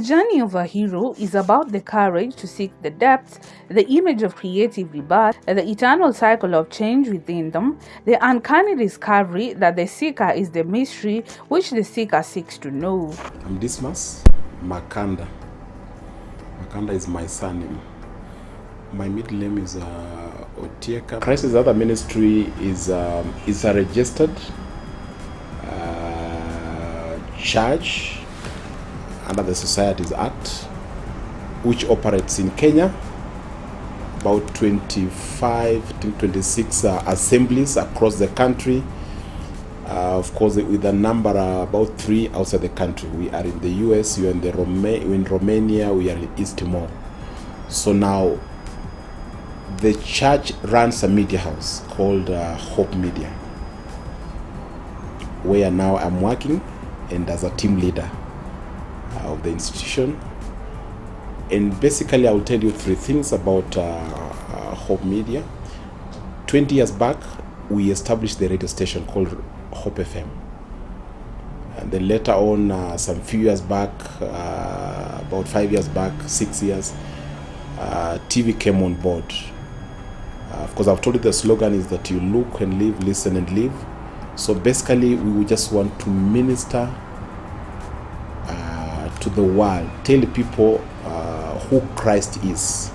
The journey of a hero is about the courage to seek the depths, the image of creative rebirth, the eternal cycle of change within them, the uncanny discovery that the seeker is the mystery which the seeker seeks to know. I'm Dismas Makanda. Makanda is my surname. My middle name is uh, Otieka. Christ's other ministry is um, is a registered uh, church under the Societies Act, which operates in Kenya. About 25 to 26 uh, assemblies across the country. Uh, of course, with a number uh, about three outside the country. We are in the US, we are in the Roma- in Romania, we are in East Timor. So now, the church runs a media house called uh, Hope Media, where now I'm working and as a team leader of the institution. And basically, I'll tell you three things about uh, uh, Hope Media. 20 years back, we established the radio station called Hope FM. And then later on, uh, some few years back, uh, about five years back, six years, uh, TV came on board. Uh, of course, I've told you the slogan is that you look and live, listen and live. So basically, we just want to minister the world, tell people uh, who Christ is,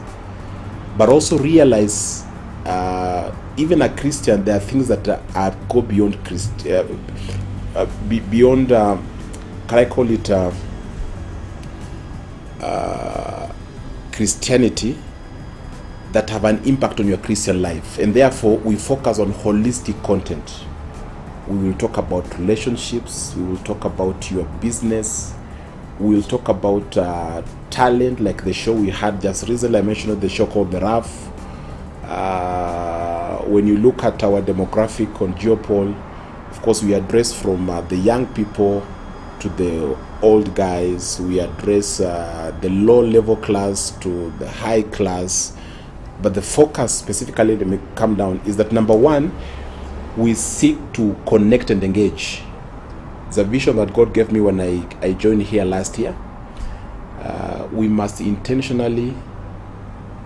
but also realize uh, even a Christian, there are things that are, go beyond Christ, uh, uh, be, beyond. Uh, can I call it uh, uh, Christianity? That have an impact on your Christian life, and therefore we focus on holistic content. We will talk about relationships. We will talk about your business. We will talk about uh, talent, like the show we had just recently. I mentioned the show called The Rough. Uh, when you look at our demographic on GeoPoll, of course, we address from uh, the young people to the old guys. We address uh, the low level class to the high class. But the focus specifically, let me come down, is that number one, we seek to connect and engage. It's a vision that God gave me when I, I joined here last year. Uh, we must intentionally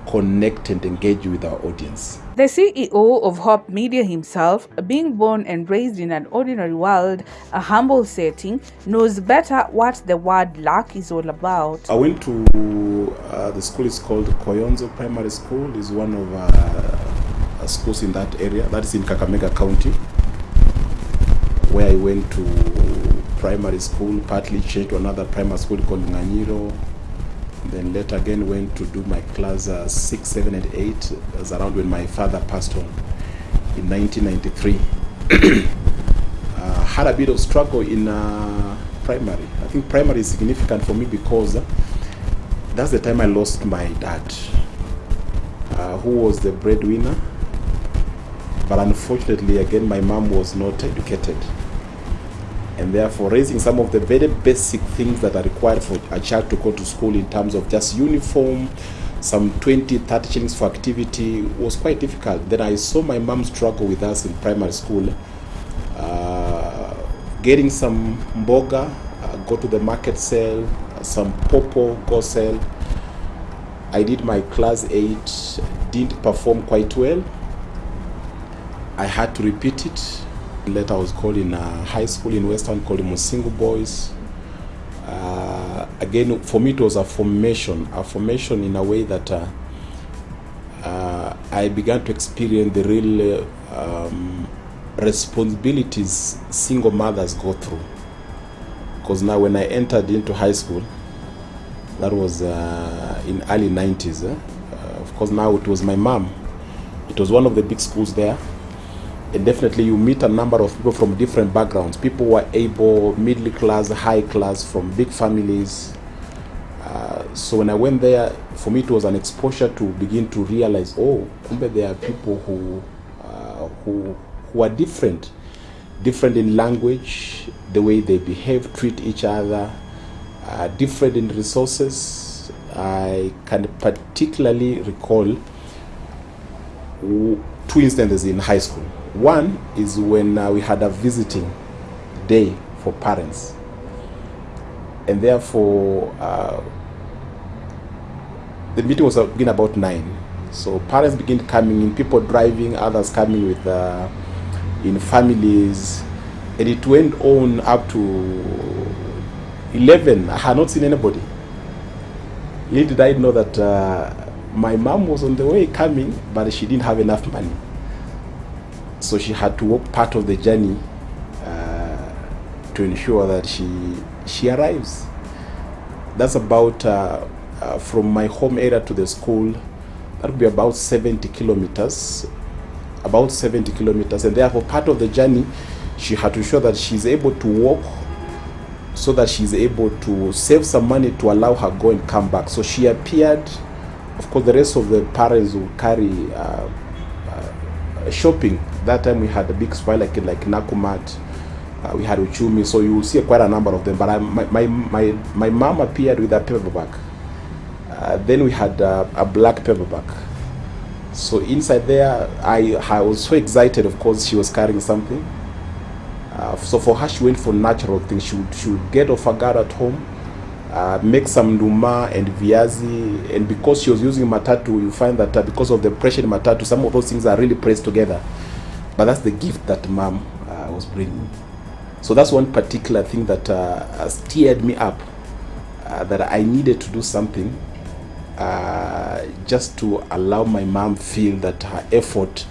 connect and engage with our audience. The CEO of Hope Media himself, being born and raised in an ordinary world, a humble setting, knows better what the word luck is all about. I went to uh, the school is called Koyonzo Primary School. is one of uh, schools in that area. That is in Kakamega County, where I went to primary school. Partly changed to another primary school called Nganyiro. Then later again went to do my class uh, six, seven, and eight. It was around when my father passed on in 1993. uh, had a bit of struggle in uh, primary. I think primary is significant for me because uh, that's the time I lost my dad, uh, who was the breadwinner. But unfortunately, again, my mom was not educated. And therefore, raising some of the very basic things that are required for a child to go to school in terms of just uniform, some 20, 30 shillings for activity was quite difficult. Then I saw my mom struggle with us in primary school. Uh, getting some mboga, uh, go to the market sell, some popo, go sell. I did my class 8, didn't perform quite well. I had to repeat it. Later, I was called in a high school in Western called Musingu Boys. Uh, again, for me, it was a formation, a formation in a way that uh, uh, I began to experience the real uh, um, responsibilities single mothers go through. Because now, when I entered into high school, that was uh, in early 90s. eh? Uh, of course, now it was my mom. It was one of the big schools there and definitely you meet a number of people from different backgrounds. People who are able middle class high class from big families. Uh, so when i went there for me it was an exposure to begin to realize oh kumbe there are people who uh, who who are different. Different in language the way they behave treat each other uh, different in resources. I can particularly recall two instances in high school. One is when uh, we had a visiting day for parents. and therefore uh, the meeting was begin about nine. So parents begin coming in, people driving, others coming with uh, in families, and it went on up to eleven. I had not seen anybody. Little did I know that uh, my mom was on the way coming, but she didn't have enough money, so she had to walk part of the journey uh, to ensure that she she arrives. That's about uh, uh, from my home area to the school. That would be about 70 kilometers, about 70 kilometers, and therefore part of the journey, she had to ensure that she's able to walk, so that she's able to save some money to allow her go and come back. So she appeared. Of course, the rest of the parents will carry uh, uh, shopping. That time we had a big supply like like Nakumatt, uh, we had Uchumi, so you will see quite a number of them. But I, my, my, my, my mom appeared with a paperback. Uh, then we had uh, a black paperback. So inside there, I, I was so excited, of course, she was carrying something. Uh, so for her, she went for natural things. She would, she would get off her guard at home, uh, make some nduma and viazi. And because she was using matatu, you find that uh, because of the pressure in matatu, some of those things are really pressed together. But that's the gift that mom uh, was bringing. So that's one particular thing that uh, steered me up, uh, that I needed to do something uh, just to allow my mom feel that her effort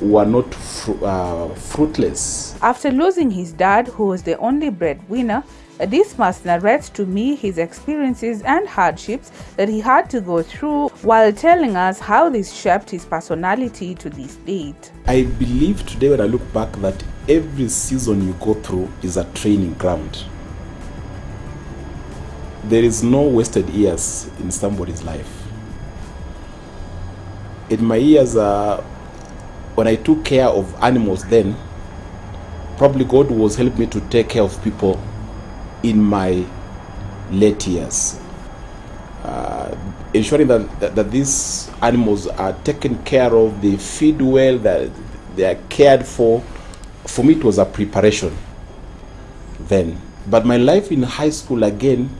were not fru- uh, fruitless. After losing his dad, who was the only breadwinner, Dismas narrate to me his experiences and hardships that he had to go through while telling us how this shaped his personality to this date. I believe today when I look back that every season you go through is a training ground. There is no wasted years in somebody's life. In my years, uh, when I took care of animals then, probably God was helping me to take care of people in my late years. Uh, ensuring that, that, that these animals are taken care of, they feed well, that they are cared for. For me, it was a preparation then. But my life in high school again,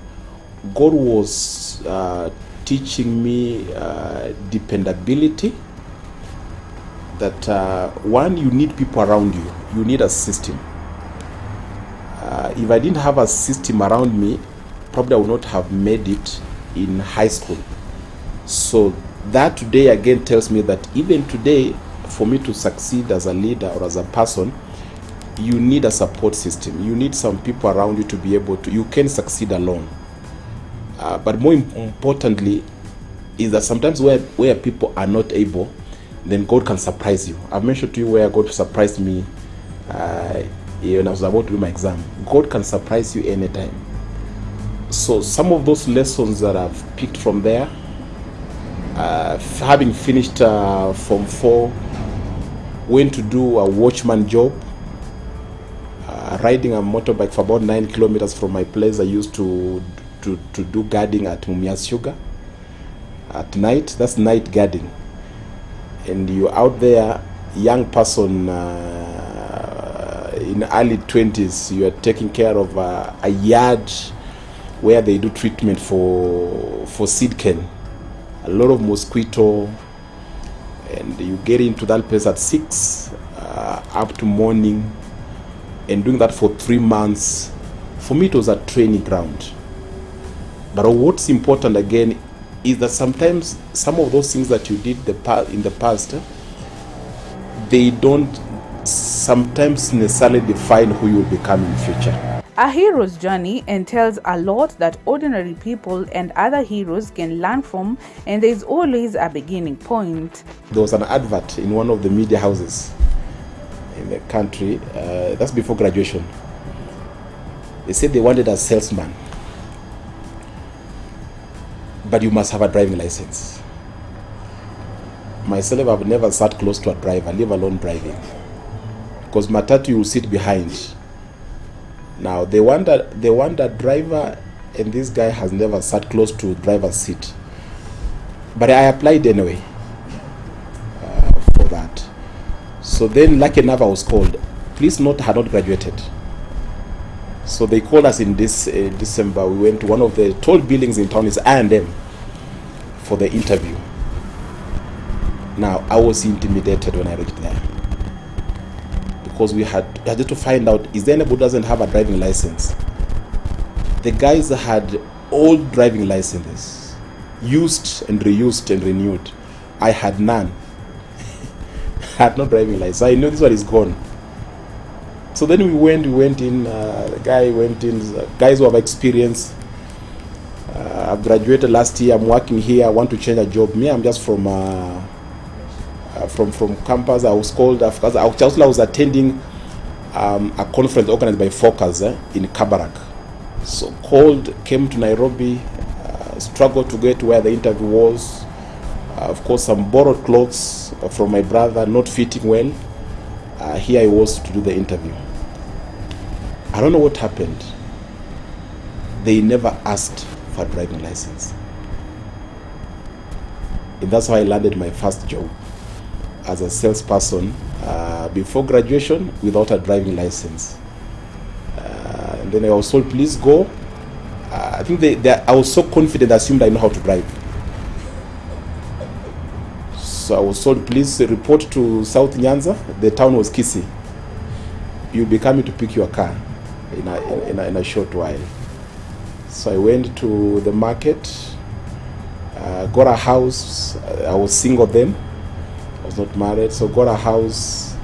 God was uh, teaching me uh, dependability. That uh, one, you need people around you, you need a system. If I didn't have a system around me, probably I would not have made it in high school. So that today again tells me that even today, for me to succeed as a leader or as a person, you need a support system. You need some people around you to be able to. You can succeed alone. Uh, but more importantly, is that sometimes where where people are not able, then God can surprise you. I've mentioned to you where God surprised me uh, when I was about to do my exam. God can surprise you anytime. So some of those lessons that I've picked from there, uh, having finished uh, Form 4, went to do a watchman job, uh, riding a motorbike for about nine kilometers from my place. I used to to, to do guarding at Mumias Sugar at night. That's night guarding, and you're out there, young person uh, in early twenties. You are taking care of a yard where they do treatment for for seed cane. A lot of mosquito, and you get into that place at six uh, up to morning and doing that for three months for me it was a training ground but what's important again is that sometimes some of those things that you did the in the past they don't sometimes necessarily define who you will become in future. A hero's journey entails a lot that ordinary people and other heroes can learn from, and there's always a beginning point. there was an advert in one of the media houses in the country uh, that's before graduation. They said they wanted a salesman but you must have a driving license. Myself i've never sat close to a driver leave alone driving because matatu you will sit behind now they want a, they want a driver and this guy has never sat close to driver's seat but i applied anyway for that. So then, lucky enough, I was called. Please note, I had not graduated. So they called us in this uh, December. We went to one of the tall buildings in town, is I&M, for the interview. Now, I was intimidated when I reached there because we had, had to find out is there anybody doesn't have a driving license? The guys had old driving licenses, used and reused and renewed. I had none. I had no driving license. I knew this one is gone. So then we went, we went in, uh, the guy went in, guys who have experience. Uh, I've graduated last year, I'm working here, I want to change a job. Me, I'm just from uh, uh, from from campus. I was called because I was, I was attending um, a conference organized by Focus eh, in Kabarak. So called, came to Nairobi, uh, struggled to get where the interview was. Uh, of course, some borrowed clothes from my brother, not fitting well. Uh, here I was to do the interview. I don't know what happened. They never asked for a driving license. And that's how I landed my first job as a salesperson uh, before graduation without a driving license. Uh, and then I was told, please go. Uh, I think they, they, I was so confident, I assumed I know how to drive. So I was told, please report to South Nyanza. The town was Kisii. You'll be coming to pick your car in a, in a, in a short while. So I went to the market, uh, got a house. I was single then. Was not married. So got a house,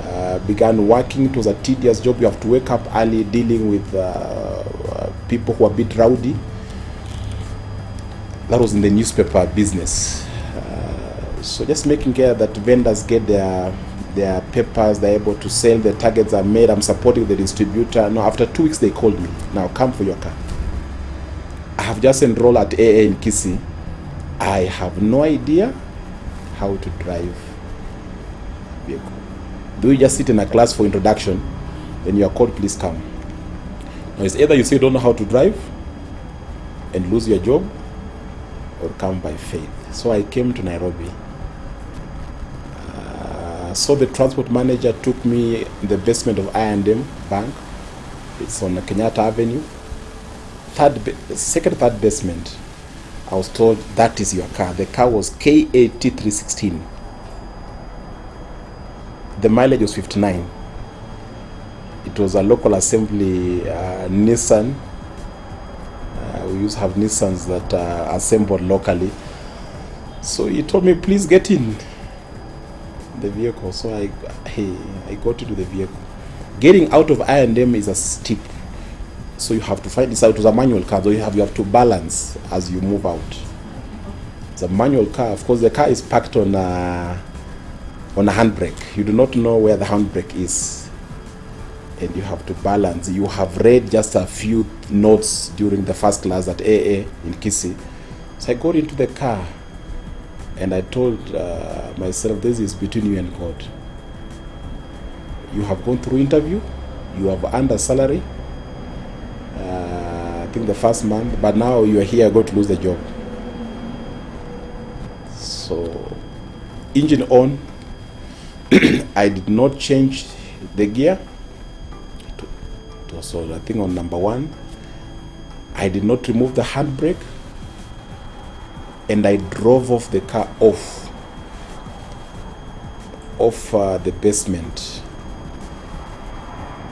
uh, began working. It was a tedious job. You have to wake up early dealing with uh, uh, people who are a bit rowdy. That was in the newspaper business. Uh, so just making care that vendors get their their papers, they're able to sell, the targets are made, I'm supporting the distributor. Now, after two weeks, they called me. Now, come for your car. I have just enrolled at AA in Kisii. I have no idea how to drive a vehicle. Do you just sit in a class for introduction, then you are called, please come. Now, it's either you say you don't know how to drive and lose your job, or come by faith. So I came to Nairobi. Uh, so the transport manager took me in the basement of I&M Bank. It's on Kenyatta Avenue. Third, second, third basement. I was told that is your car. The car was KAT316. The mileage was 59. It was a local assembly uh, Nissan. Uh, we used to have Nissans that are assembled locally. So he told me, please get in the vehicle. So I, hey, I got into the vehicle. Getting out of I&M is a steep. So you have to find this out. It was a manual car, so you have you have to balance as you move out. It's a manual car. Of course, the car is parked on a, on a handbrake. You do not know where the handbrake is, and you have to balance. You have read just a few notes during the first class at AA in Kisii. So I got into the car, and I told uh, myself, "This is between you and God. You have gone through interview. You have earned a salary." Think the first month, but now you are here, you're going to lose the job. So, engine on, I did not change the gear. It was, I think, on number one. I did not remove the handbrake, and I drove off the car off, off uh, the basement.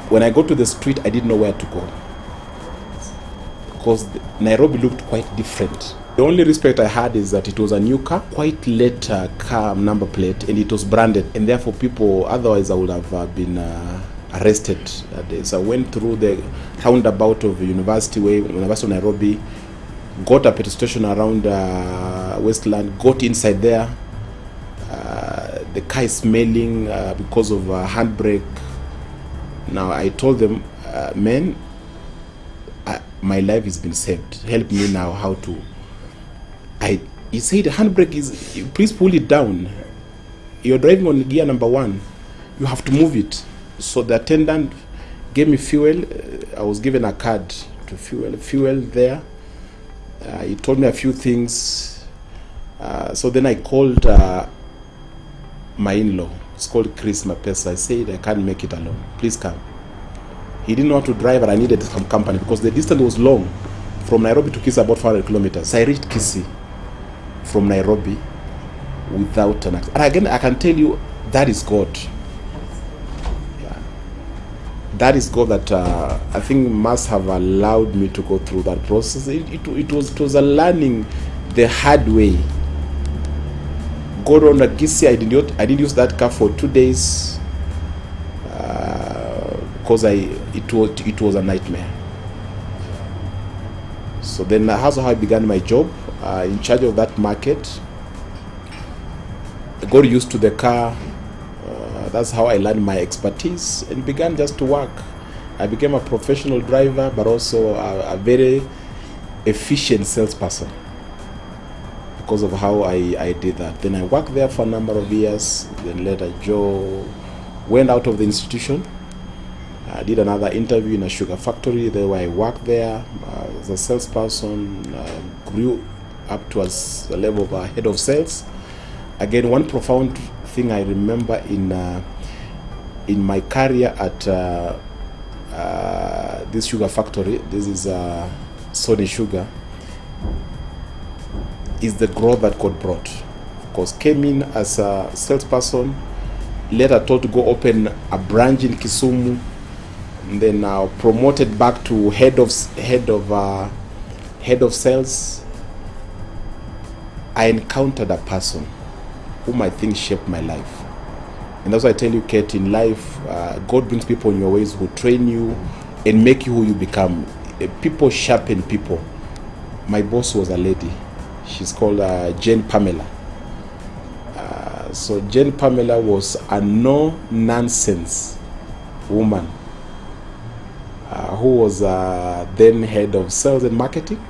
When I got to the street, I didn't know where to go because Nairobi looked quite different. The only respect I had is that it was a new car, quite late uh, car number plate, and it was branded, and therefore people, otherwise I would have uh, been uh, arrested that day. So I went through the roundabout of University Way, University of Nairobi, got a petrol station around uh, Westland, got inside there. Uh, the car is smelling uh, because of handbrake. Now I told them, men, my life has been saved. Help me now how to. I he said the handbrake is please pull it down. You're driving on gear number one. You have to move it. So the attendant gave me fuel. Uh, I was given a card to fuel fuel there. Uh, he told me a few things. Uh, so then I called uh, my in-law. It's called Chris Mapesa. I said I can't make it alone. Please come. He didn't how to drive, and I needed some company because the distance was long. From Nairobi to Kisii, about 500 kilometers. So I reached Kisii from Nairobi without an accident. And again, I can tell you that is God. Yeah. That is God that uh, I think must have allowed me to go through that process. It, it, it was it was a learning the hard way. God on the Kisii, I didn't I didn't use that car for two days because I it was it was a nightmare. So then that's how I began my job uh, in charge of that market. I got used to the car. Uh, that's how I learned my expertise and began just to work. I became a professional driver, but also a, a very efficient salesperson because of how I, I did that. Then I worked there for a number of years. Then later, Joe went out of the institution. I did another interview in a sugar factory there where I worked there uh, as a salesperson, uh, grew up to as a level of a head of sales. Again, one profound thing I remember in uh, in my career at uh, uh, this sugar factory, this is uh, Sony Sugar, is the growth that God brought. Of course, came in as a salesperson, later told to go open a branch in Kisumu, and then uh, promoted back to head of head of uh, head of sales. I encountered a person whom I think shaped my life, and that's why I tell you, Kate, in life, uh, God brings people in your ways who train you and make you who you become. Uh, People sharpen people. My boss was a lady. She's called uh, Jane Pamela. Uh, so Jane Pamela was a no nonsense woman who was uh, then head of sales and marketing.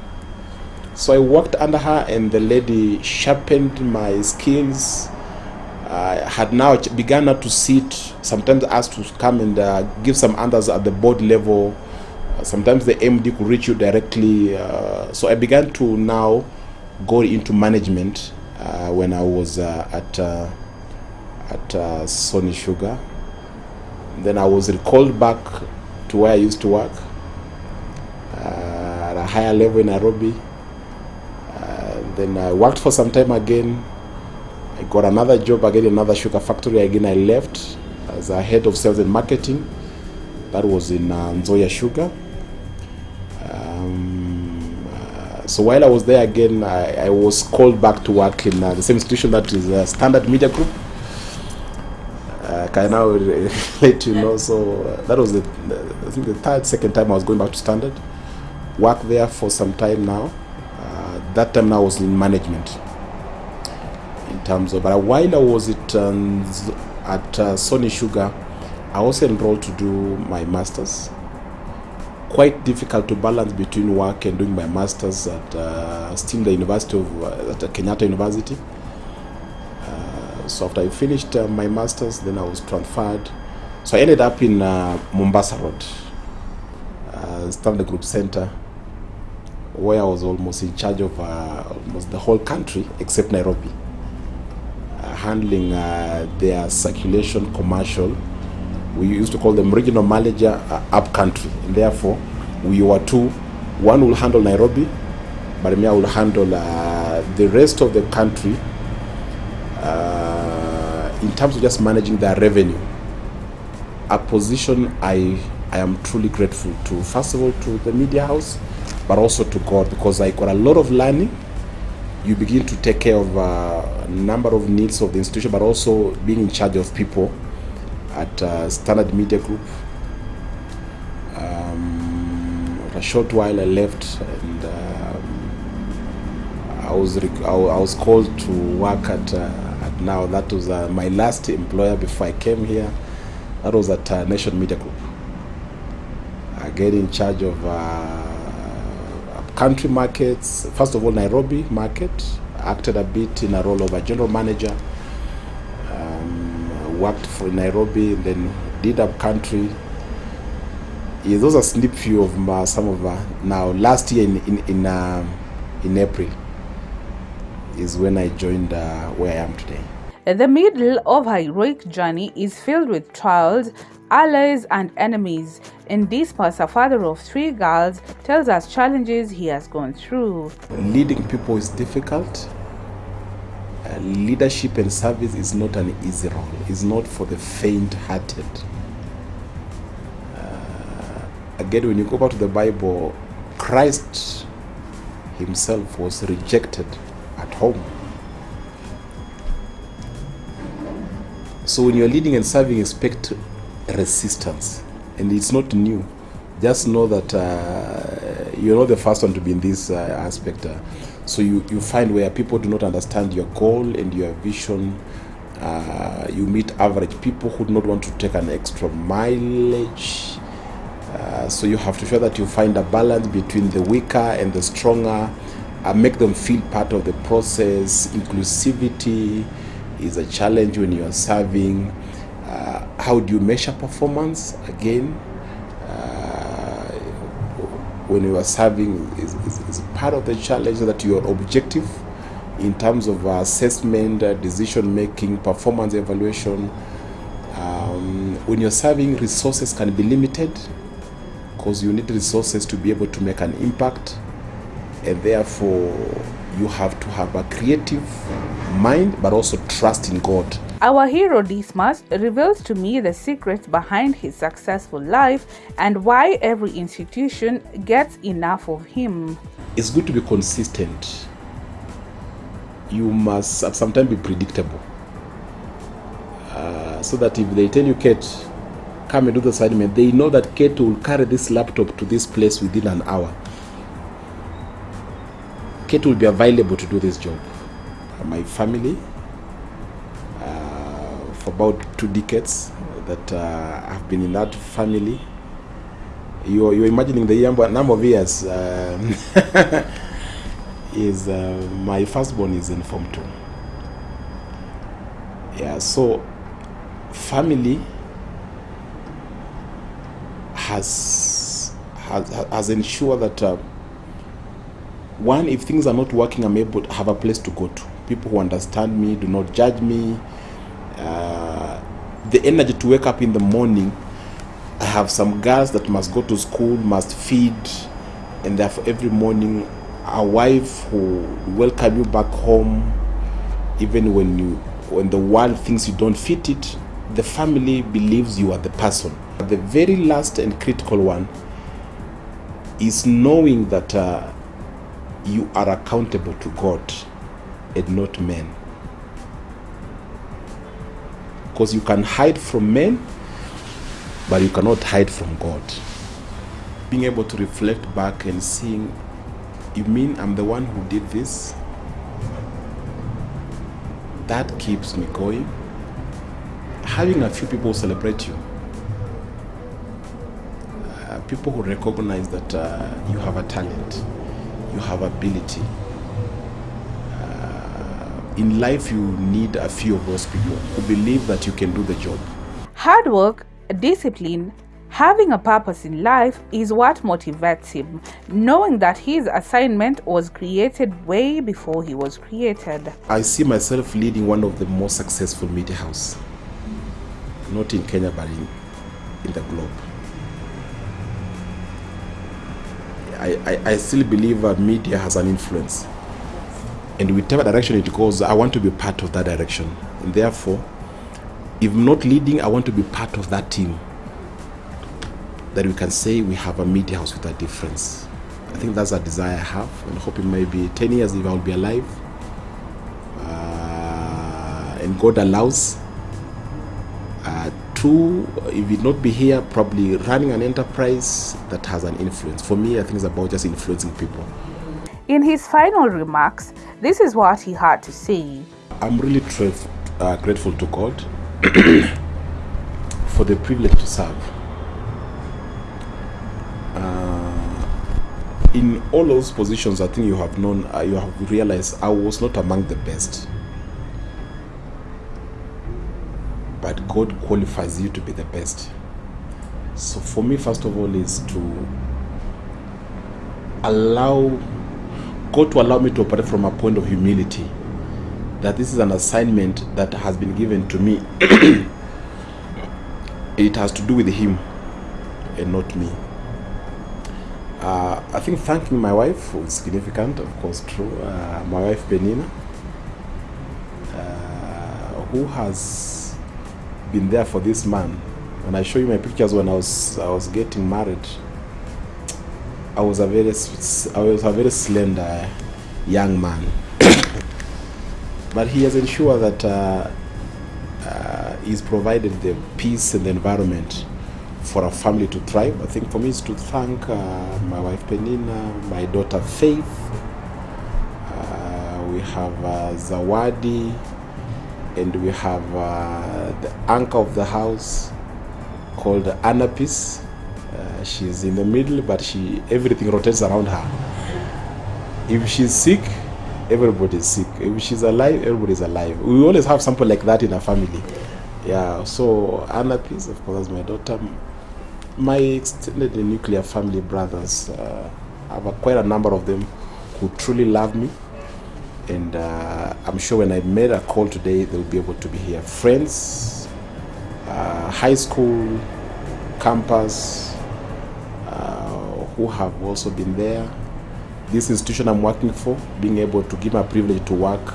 So I worked under her, and the lady sharpened my skills. I had now begun to sit, sometimes asked to come and uh, give some answers at the board level. Uh, sometimes the MD could reach you directly. Uh, so I began to now go into management uh, when I was uh, at uh, at uh, Sony Sugar. Then I was recalled back to where I used to work uh, at a higher level in Nairobi. Uh, then I worked for some time again. I got another job again in another sugar factory. Again, I left as a head of sales and marketing. That was in uh, Sugar. Um, uh, so while I was there again, I, I was called back to work in uh, the same institution that is uh, Standard Media Group. Uh, I now let you know? So uh, that was the, I think the third, second time I was going back to Standard. Worked there for some time now. Uh, that time now I was in management. In terms of, but while I was at um, at uh, Sony Sugar, I also enrolled to do my masters. Quite difficult to balance between work and doing my masters at uh, still the University of uh, at Kenyatta University. So after I finished uh, my masters, then I was transferred. So I ended up in uh, Mombasa Road, uh, Standard Group Center, where I was almost in charge of uh, almost the whole country except Nairobi, uh, handling uh, their circulation commercial. We used to call them regional manager up country, and therefore we were two. One will handle Nairobi, but me I will handle the rest of the country uh, in terms of just managing their revenue, a position I I am truly grateful to. First of all, to the media house, but also to God because I got a lot of learning. You begin to take care of a number of needs of the institution, but also being in charge of people at uh, Standard Media Group. Um, a short while I left and. Um, I was I was called to work at uh, at now that was uh, my last employer before I came here. That was at uh, Nation Media Group. I get in charge of uh, country markets. First of all, Nairobi market. Acted a bit in a role of a general manager. Um, worked for Nairobi, then did up country. Yeah, those are snip few of my, some of my, now. Last year in in in, uh, in April is when I joined uh, where I am today. The middle of her heroic journey is filled with trials, allies, and enemies. And Dismas, a father of three girls, tells us challenges he has gone through. Leading people is difficult. Uh, leadership and service is not an easy role. It's not for the faint-hearted. Uh, again, when you go back to the Bible, Christ himself was rejected at home. So when you're leading and serving, expect resistance, and it's not new. Just know that uh, you're not the first one to be in this uh, aspect. Uh, so you, you find where people do not understand your goal and your vision. Uh, you meet average people who do not want to take an extra mileage. Uh, so you have to show that you find a balance between the weaker and the stronger, uh, make them feel part of the process. Inclusivity is a challenge when you are serving. Uh, how do you measure performance? Again, uh, when you are serving is, part of the challenge that you are objective in terms of assessment, uh, decision making, performance evaluation. Um, when you're serving, resources can be limited because you need resources to be able to make an impact and therefore you have to have a creative mind but also trust in God. Our hero Dismas reveals to me the secrets behind his successful life and why every institution gets enough of him. It's good to be consistent. You must at some time be predictable. Uh, so that if they tell you, Kate, come and do the assignment, they know that Kate will carry this laptop to this place within an hour. Kate will be available to do this job. My family, uh, for about two decades that uh, I've been in that family. You're, you're imagining the number of years um, is uh, my firstborn is in Form 2. Yeah, so family has has, has ensured that uh, one, if things are not working, I'm able to have a place to go to. People who understand me, do not judge me. Uh, the energy to wake up in the morning. I have some girls that must go to school, must feed, and therefore every morning, a wife who welcome you back home, even when you when the world thinks you don't fit it, the family believes you are the person. The very last and critical one is knowing that. Uh, you are accountable to God and not men. Because you can hide from men, but you cannot hide from God. Being able to reflect back and seeing, you mean I'm the one who did this? That keeps me going. Having a few people celebrate you. Uh, people who recognize that uh, you have a talent you have ability. Uh, in life, you need a few of those people who believe that you can do the job. Hard work, discipline, having a purpose in life is what motivates him, knowing that his assignment was created way before he was created. I see myself leading one of the most successful media house, not in Kenya but in, in the globe. I, I, I still believe that media has an influence. And whichever direction it goes, I want to be part of that direction. And therefore, if not leading, I want to be part of that team. That we can say we have a media house with a difference. I think that's a desire I have, and hoping maybe 10 years if I'll be alive. Uh, and God allows. Uh, two, if it not be here, probably running an enterprise that has an influence. For me, I think it's about just influencing people. In his final remarks, this is what he had to say. I'm really uh, grateful to God for the privilege to serve. Uh, in all those positions, I think you have known, uh, you have realized I was not among the best. But God qualifies you to be the best. So for me, first of all, is to allow God to allow me to operate from a point of humility. That this is an assignment that has been given to me. it has to do with him and not me. Uh, I think thanking my wife was significant, of course, true. Uh, my wife Penina, uh, who has been there for this man. When I show you my pictures when I was I was getting married, I was a very I was a very slender young man, but he has ensured that uh, uh, he's provided the peace and the environment for a family to thrive. I think for me is to thank uh, my wife Penina, my daughter Faith. Uh, we have uh, Zawadi, and we have uh, the anchor of the house called Anapis. Uh, she's in the middle, but she everything rotates around her. If she's sick, everybody's sick. If she's alive, everybody's alive. We always have something like that in our family. Yeah. So Anapis, of course, my daughter. My extended nuclear family brothers, uh, I have quite a number of them who truly love me and uh, I'm sure when I made a call today, they'll be able to be here. Friends, uh, high school, campus, uh, who have also been there. This institution I'm working for, being able to give my privilege to work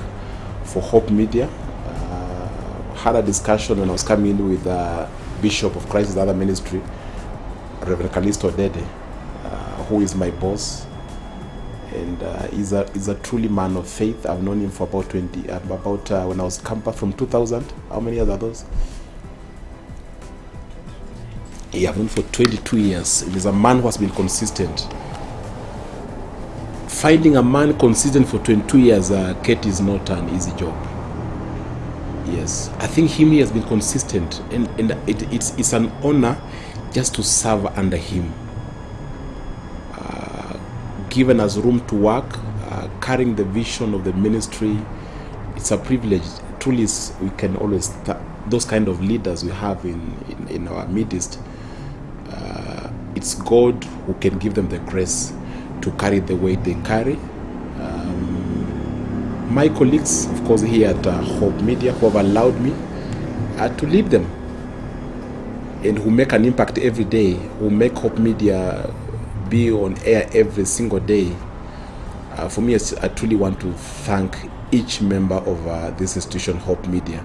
for Hope Media. Uh, had a discussion when I was coming in with uh, Bishop of Christ's Other Ministry, Reverend Calisto Odede, who is my boss and uh, he's a he's a truly man of faith. I've known him for about twenty, uh, about uh, when I was campus from two thousand. How many years are those? Yeah, I've known for twenty-two years. He's a man who has been consistent. Finding a man consistent for twenty-two years, uh, Kate, is not an easy job. Yes, I think him he has been consistent, and and it, it's it's an honor just to serve under him given us room to work, uh, carrying the vision of the ministry. It's a privilege. Truly, we can always th- those kind of leaders we have in in, in our midst. Uh, it's God who can give them the grace to carry the weight they carry. Um, my colleagues, of course, here at uh, Hope Media, who have allowed me uh, to lead them and who make an impact every day, who make Hope Media be on air every single day. Uh, for me, I truly want to thank each member of uh, this institution, Hope Media.